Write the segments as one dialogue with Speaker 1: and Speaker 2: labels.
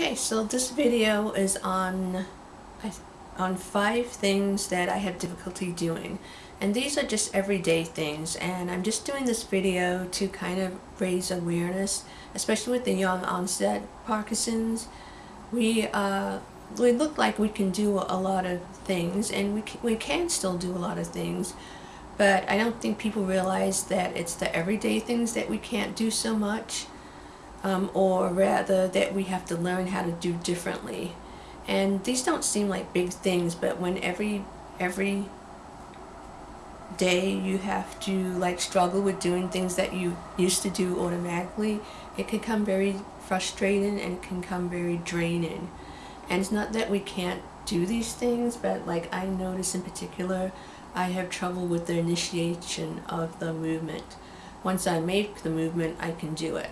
Speaker 1: Okay, so this video is on on five things that I have difficulty doing. And these are just everyday things and I'm just doing this video to kind of raise awareness, especially with the young onset Parkinson's. We uh, we look like we can do a lot of things and we can, we can still do a lot of things but I don't think people realize that it's the everyday things that we can't do so much um, or rather that we have to learn how to do differently. And these don't seem like big things, but when every every day you have to like struggle with doing things that you used to do automatically, it can come very frustrating and can come very draining. And it's not that we can't do these things, but like I notice in particular, I have trouble with the initiation of the movement. Once I make the movement, I can do it.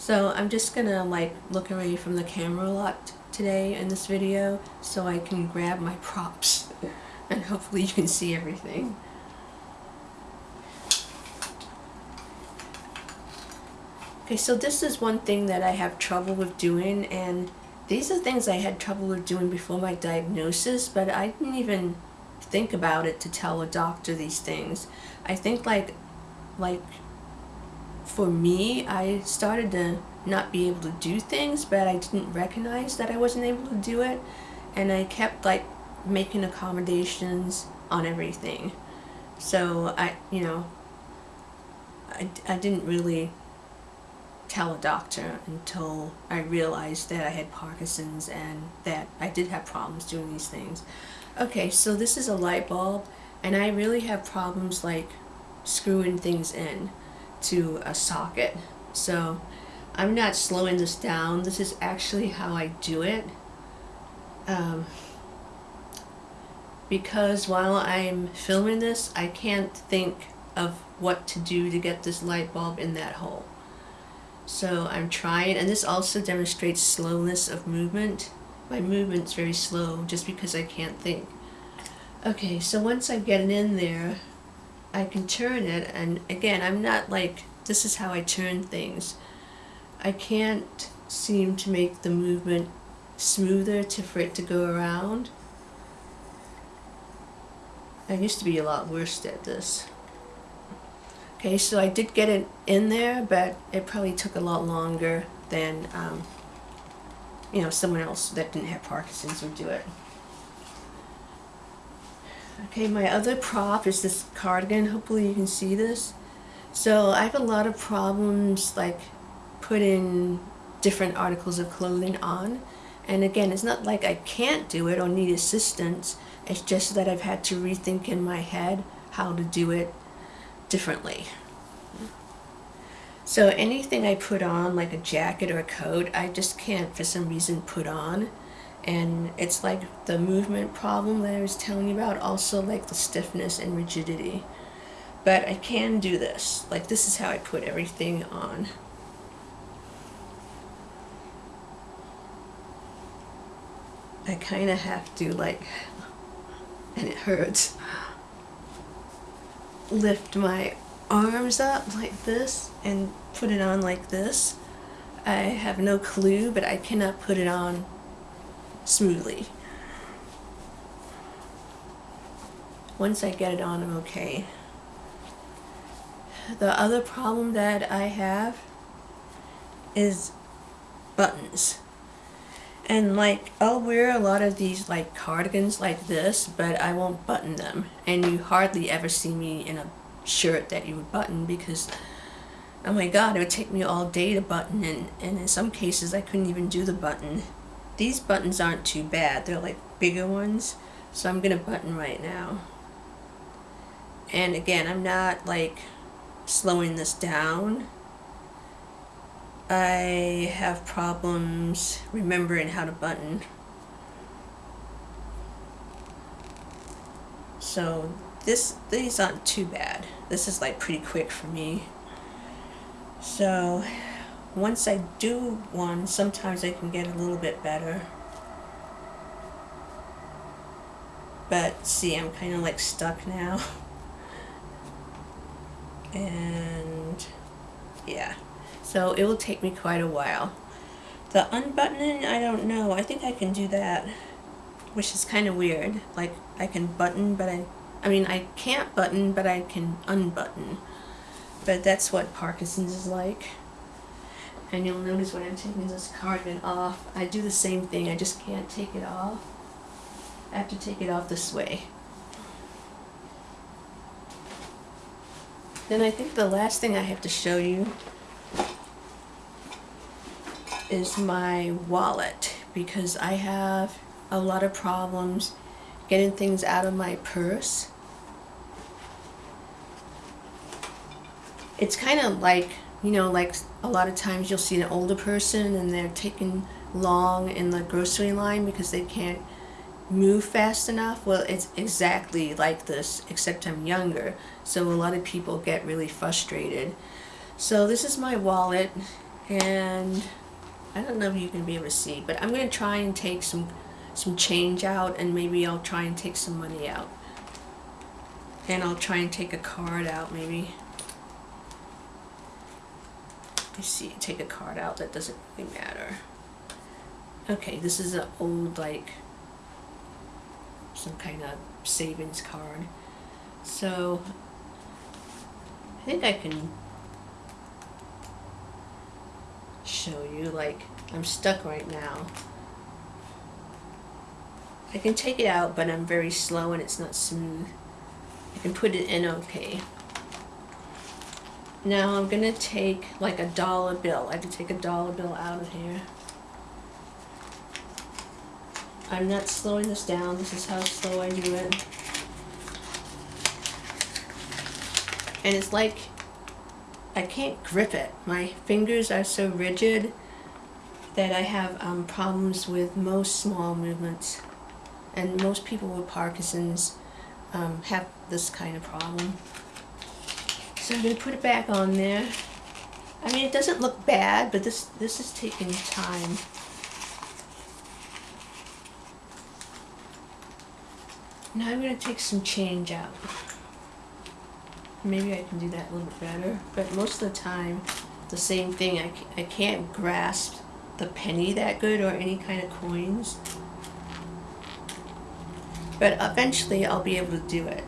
Speaker 1: So I'm just gonna like look away from the camera a lot today in this video so I can grab my props and hopefully you can see everything. Okay, so this is one thing that I have trouble with doing and these are things I had trouble with doing before my diagnosis, but I didn't even think about it to tell a doctor these things. I think like like for me, I started to not be able to do things, but I didn't recognize that I wasn't able to do it. And I kept like making accommodations on everything. So I, you know, I, I didn't really tell a doctor until I realized that I had Parkinson's and that I did have problems doing these things. Okay, so this is a light bulb and I really have problems like screwing things in to a socket. So I'm not slowing this down. This is actually how I do it. Um, because while I'm filming this, I can't think of what to do to get this light bulb in that hole. So I'm trying, and this also demonstrates slowness of movement. My movement's very slow just because I can't think. Okay, so once I get it in there, I can turn it and again I'm not like this is how I turn things. I can't seem to make the movement smoother to for it to go around. I used to be a lot worse at this. Okay so I did get it in there but it probably took a lot longer than um, you know someone else that didn't have Parkinson's would do it Okay, my other prop is this cardigan. Hopefully you can see this. So I have a lot of problems like putting different articles of clothing on. And again, it's not like I can't do it or need assistance. It's just that I've had to rethink in my head how to do it differently. So anything I put on, like a jacket or a coat, I just can't for some reason put on and it's like the movement problem that I was telling you about also like the stiffness and rigidity. But I can do this. Like this is how I put everything on. I kind of have to like and it hurts lift my arms up like this and put it on like this. I have no clue but I cannot put it on smoothly. Once I get it on, I'm okay. The other problem that I have is buttons. And like, I'll wear a lot of these like cardigans like this, but I won't button them. And you hardly ever see me in a shirt that you would button because, oh my god, it would take me all day to button and, and in some cases I couldn't even do the button. These buttons aren't too bad. They're like bigger ones. So I'm going to button right now. And again, I'm not like slowing this down. I have problems remembering how to button. So this these aren't too bad. This is like pretty quick for me. So once I do one, sometimes I can get a little bit better. But see, I'm kind of like stuck now. and yeah, so it will take me quite a while. The unbuttoning, I don't know. I think I can do that, which is kind of weird. Like I can button, but I, I mean I can't button, but I can unbutton. But that's what Parkinson's is like. And you'll notice when I'm taking this cardigan off, I do the same thing. I just can't take it off. I have to take it off this way. Then I think the last thing I have to show you is my wallet because I have a lot of problems getting things out of my purse. It's kind of like, you know, like a lot of times you'll see an older person and they're taking long in the grocery line because they can't move fast enough. Well, it's exactly like this, except I'm younger. So a lot of people get really frustrated. So this is my wallet and I don't know if you can be able to see, but I'm going to try and take some some change out and maybe I'll try and take some money out. And I'll try and take a card out maybe. You see, take a card out, that doesn't really matter. Okay, this is an old like some kind of savings card. So I think I can show you like I'm stuck right now. I can take it out but I'm very slow and it's not smooth. I can put it in okay. Now I'm gonna take like a dollar bill. I can take a dollar bill out of here. I'm not slowing this down. This is how slow I do it. And it's like I can't grip it. My fingers are so rigid that I have um, problems with most small movements. And most people with Parkinson's um, have this kind of problem. So I'm going to put it back on there. I mean, it doesn't look bad, but this, this is taking time. Now I'm going to take some change out. Maybe I can do that a little better, but most of the time, the same thing. I, I can't grasp the penny that good or any kind of coins. But eventually I'll be able to do it.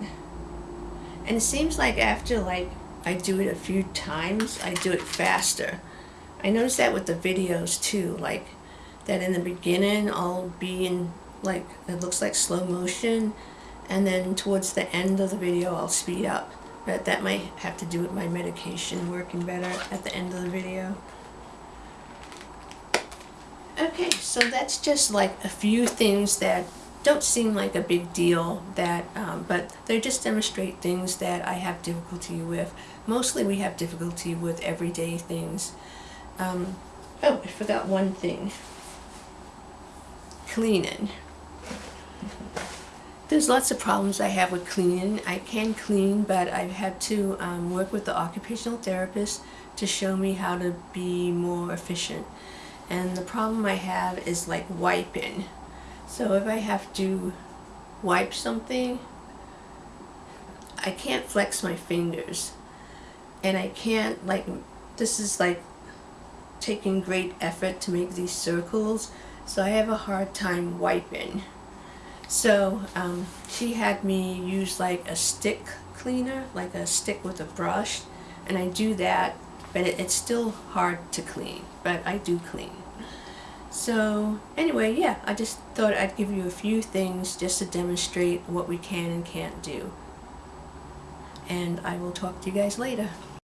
Speaker 1: And it seems like after like I do it a few times, I do it faster. I notice that with the videos too, like that in the beginning I'll be in like, it looks like slow motion and then towards the end of the video I'll speed up. But that might have to do with my medication working better at the end of the video. Okay, so that's just like a few things that don't seem like a big deal that um, but they just demonstrate things that I have difficulty with. Mostly we have difficulty with everyday things. Um, oh, I forgot one thing. Cleaning. There's lots of problems I have with cleaning. I can clean, but I've had to um, work with the occupational therapist to show me how to be more efficient. And the problem I have is like wiping. So if I have to wipe something, I can't flex my fingers. And I can't like, this is like taking great effort to make these circles. So I have a hard time wiping. So um, she had me use like a stick cleaner, like a stick with a brush, and I do that, but it, it's still hard to clean, but I do clean. So anyway, yeah, I just thought I'd give you a few things just to demonstrate what we can and can't do. And I will talk to you guys later.